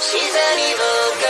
she's an evil girl.